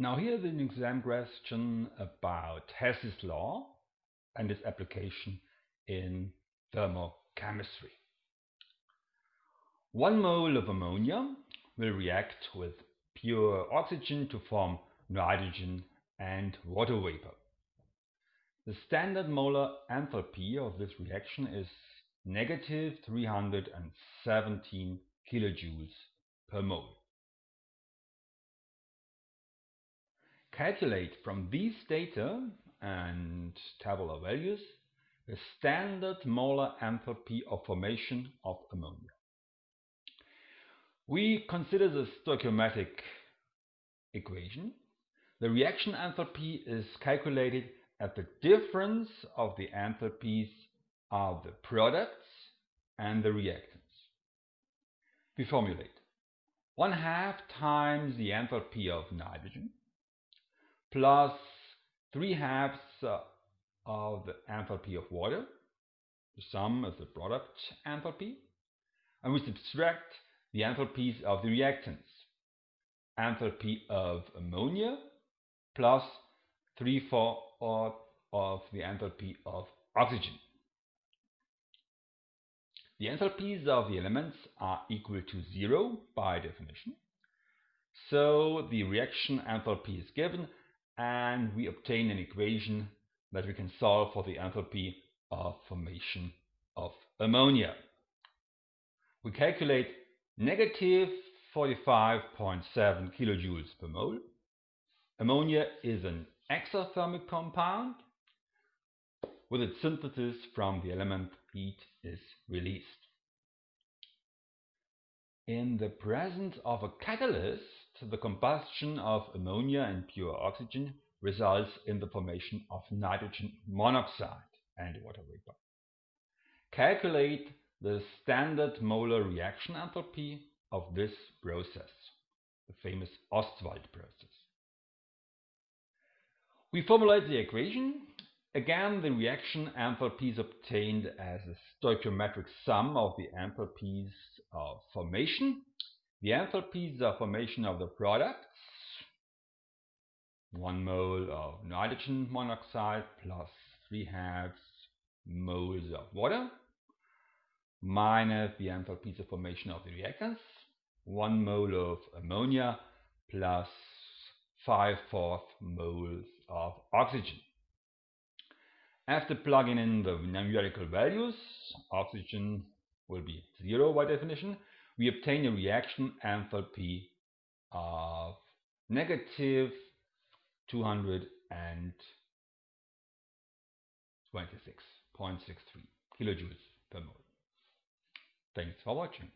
Now here's an exam question about Hess's law and its application in thermochemistry. One mole of ammonia will react with pure oxygen to form nitrogen and water vapor. The standard molar enthalpy of this reaction is negative 317 kilojoules per mole. Calculate from these data and tabular values the standard molar enthalpy of formation of ammonia. We consider the stoichiometric equation. The reaction enthalpy is calculated at the difference of the enthalpies of the products and the reactants. We formulate 1 half times the enthalpy of nitrogen plus 3 halves of the enthalpy of water. The sum is the product enthalpy. And we subtract the enthalpies of the reactants. Enthalpy of ammonia plus 3 4 of the enthalpy of oxygen. The enthalpies of the elements are equal to zero by definition. So the reaction enthalpy is given and we obtain an equation that we can solve for the enthalpy of formation of ammonia. We calculate negative 45.7 kilojoules per mole. Ammonia is an exothermic compound. With its synthesis from the element heat is released. In the presence of a catalyst, the combustion of ammonia and pure oxygen results in the formation of nitrogen monoxide and water vapor. Calculate the standard molar reaction enthalpy of this process, the famous Ostwald process. We formulate the equation. Again, the reaction enthalpy is obtained as a stoichiometric sum of the enthalpies of formation the enthalpies of formation of the products, 1 mole of nitrogen monoxide plus 3 halves moles of water, minus the enthalpies of formation of the reactants, 1 mole of ammonia plus 5 fourth moles of oxygen. After plugging in the numerical values, oxygen will be 0 by definition, we obtain a reaction enthalpy of negative 226.63 kilojoules per mole. Thanks for watching.